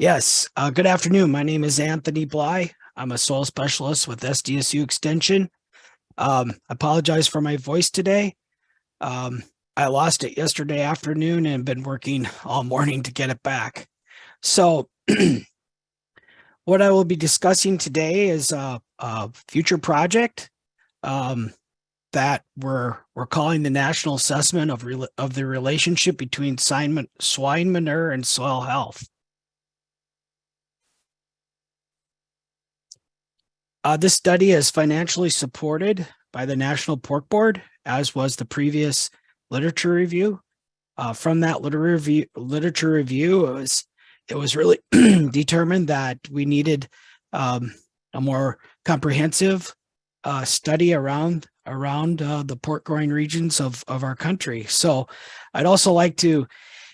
Yes, uh, good afternoon. My name is Anthony Bly. I'm a soil specialist with SDSU Extension. Um, I apologize for my voice today. Um, I lost it yesterday afternoon and been working all morning to get it back. So what I will be discussing today is a, a future project um, that we're we're calling the national assessment of of the relationship between swine manure and soil health. Uh, this study is financially supported by the National Pork Board, as was the previous literature review. Uh, from that literature review, literature review, it was it was really determined that we needed um, a more comprehensive uh, study around around uh, the pork growing regions of of our country. So, I'd also like to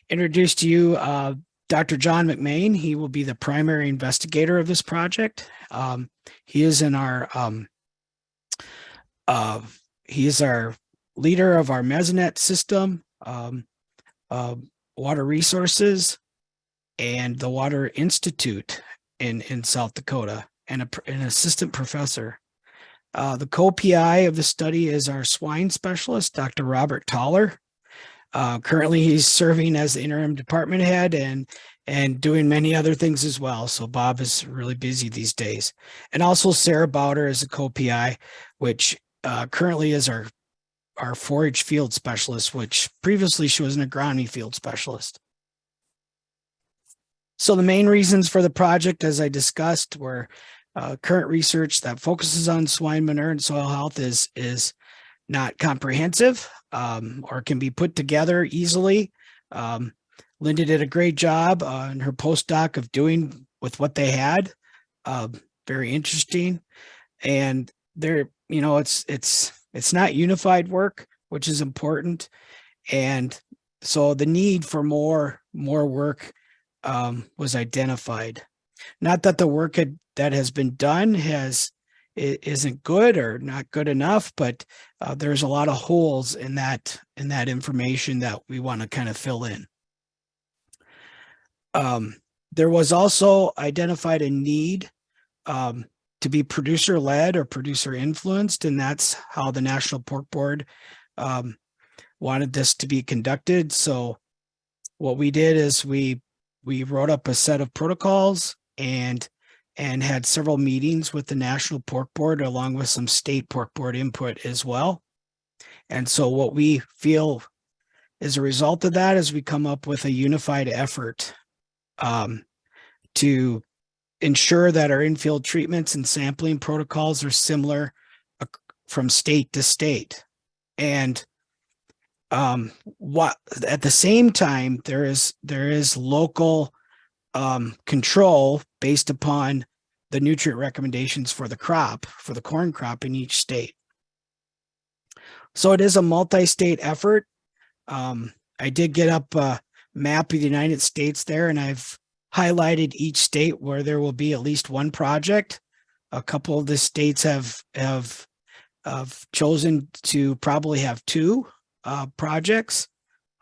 introduce to you uh, Dr. John McMaine. He will be the primary investigator of this project. Um, he is in our um, uh, he is our leader of our Mesonet system, um, uh, water resources, and the Water Institute in, in South Dakota, and a, an assistant professor. Uh, the co-PI of the study is our swine specialist, Dr. Robert Thaler. Uh, currently, he's serving as the interim department head and and doing many other things as well. So Bob is really busy these days. And also Sarah Bauder is a co-PI, which uh, currently is our our forage field specialist, which previously she was an agronomy field specialist. So the main reasons for the project, as I discussed, were uh, current research that focuses on swine manure and soil health is, is not comprehensive um, or can be put together easily. Um, Linda did a great job uh, in her postdoc of doing with what they had. Uh, very interesting. And there, you know, it's, it's, it's not unified work, which is important. And so the need for more, more work um, was identified. Not that the work had, that has been done has isn't good or not good enough, but uh, there's a lot of holes in that in that information that we want to kind of fill in. Um, there was also identified a need um, to be producer led or producer influenced, and that's how the National Pork Board um, wanted this to be conducted. So what we did is we we wrote up a set of protocols and and had several meetings with the National Pork Board along with some state pork board input as well. And so what we feel as a result of that is we come up with a unified effort um, to ensure that our infield treatments and sampling protocols are similar from state to state. And um, what at the same time, there is there is local um, control based upon the nutrient recommendations for the crop, for the corn crop in each state. So it is a multi-state effort. Um, I did get up a map of the United States there, and I've highlighted each state where there will be at least one project. A couple of the states have have, have chosen to probably have two uh, projects.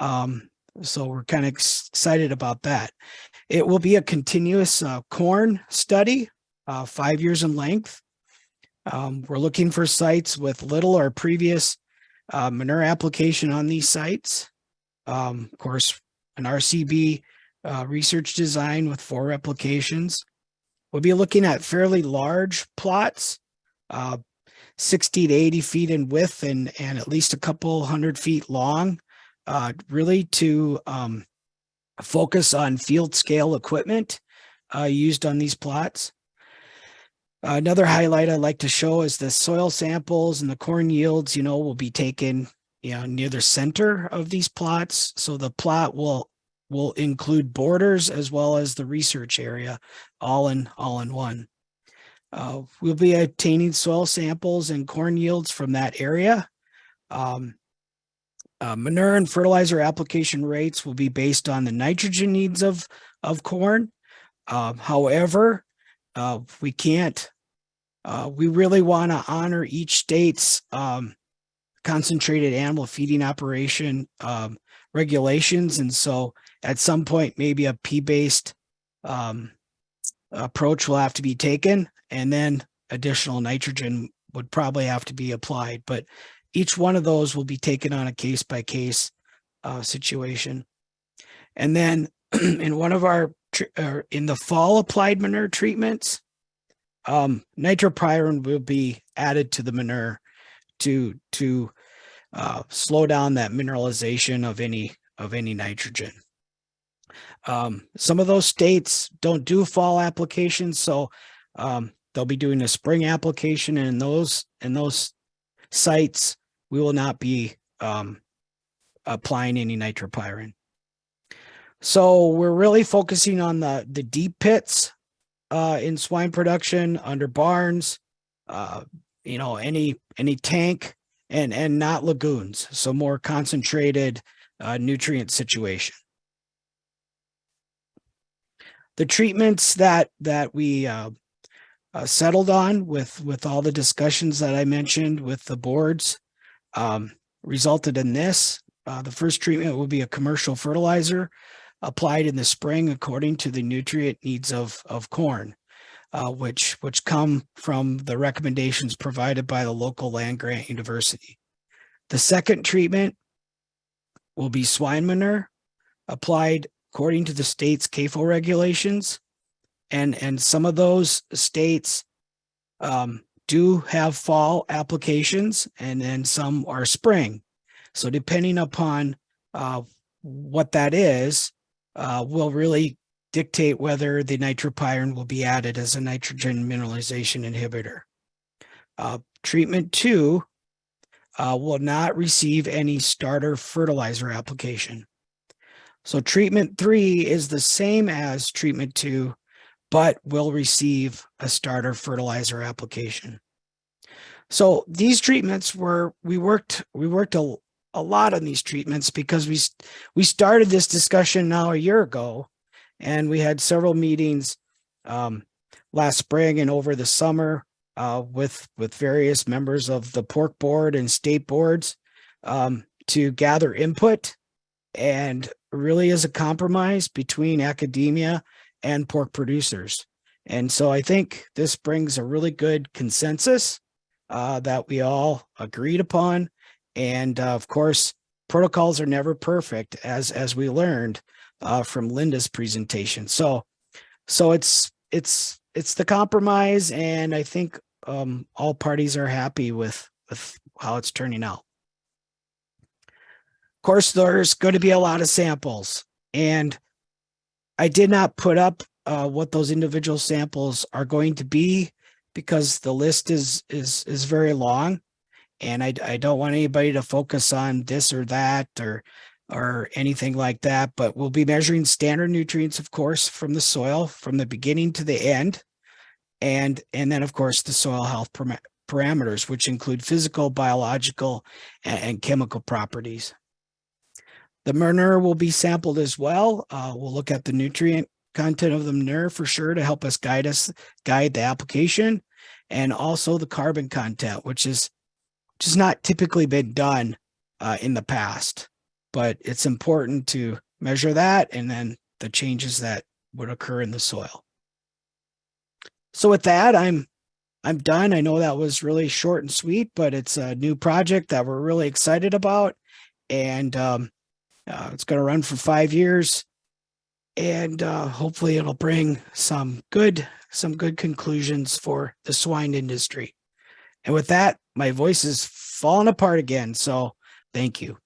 Um, so we're kind of excited about that. It will be a continuous uh, corn study, uh, five years in length. Um, we're looking for sites with little or previous uh, manure application on these sites. Um, of course, an RCB uh, research design with four replications. We'll be looking at fairly large plots, uh, 60 to 80 feet in width and, and at least a couple hundred feet long, uh, really to um, focus on field scale equipment uh, used on these plots. another highlight I'd like to show is the soil samples and the corn yields, you know, will be taken you know, near the center of these plots. So the plot will will include borders as well as the research area all in all in one. Uh, we'll be obtaining soil samples and corn yields from that area. Um, uh, manure and fertilizer application rates will be based on the nitrogen needs of, of corn. Uh, however, uh, we can't, uh, we really want to honor each state's um, concentrated animal feeding operation um, regulations. And so at some point, maybe a P-based um, approach will have to be taken and then additional nitrogen would probably have to be applied, but each one of those will be taken on a case by case uh, situation. And then in one of our, in the fall applied manure treatments, um, nitrapyrin will be added to the manure to, to uh, slow down that mineralization of any, of any nitrogen. Um, some of those states don't do fall applications, so um, they'll be doing a spring application and in those, in those sites, we will not be um, applying any nitrapyrin. So we're really focusing on the, the deep pits uh, in swine production under barns, uh, you know, any, any tank and, and not lagoons. So more concentrated uh, nutrient situation. The treatments that, that we uh, uh, settled on with, with all the discussions that I mentioned with the boards um, resulted in this. Uh, the first treatment will be a commercial fertilizer applied in the spring according to the nutrient needs of, of corn, uh, which, which come from the recommendations provided by the local land grant university. The second treatment will be swine manure applied according to the state's CAFO regulations. And, and some of those states um, do have fall applications and then some are spring. So depending upon uh, what that is, uh, will really dictate whether the nitrapyrin will be added as a nitrogen mineralization inhibitor. Uh, treatment two uh, will not receive any starter fertilizer application. So treatment three is the same as treatment two, but will receive a starter fertilizer application. So these treatments were, we worked, we worked a, a lot on these treatments because we, we started this discussion now a year ago and we had several meetings um, last spring and over the summer uh, with, with various members of the pork board and state boards um, to gather input and really is a compromise between academia and pork producers. And so I think this brings a really good consensus uh, that we all agreed upon. And uh, of course, protocols are never perfect as, as we learned uh, from Linda's presentation. So, so it's, it's, it's the compromise and I think um, all parties are happy with, with how it's turning out. Of course, there's going to be a lot of samples and I did not put up uh, what those individual samples are going to be because the list is is is very long. And I, I don't want anybody to focus on this or that or or anything like that but we'll be measuring standard nutrients of course from the soil from the beginning to the end. And and then of course the soil health parameters which include physical biological and, and chemical properties the manure will be sampled as well uh, we'll look at the nutrient content of the manure for sure to help us guide us, guide the application and also the carbon content, which is which has not typically been done uh, in the past, but it's important to measure that and then the changes that would occur in the soil. So with that, I'm I'm done. I know that was really short and sweet, but it's a new project that we're really excited about. And um, uh, it's going to run for five years and uh, hopefully it'll bring some good some good conclusions for the swine industry. And with that, my voice is falling apart again. So thank you.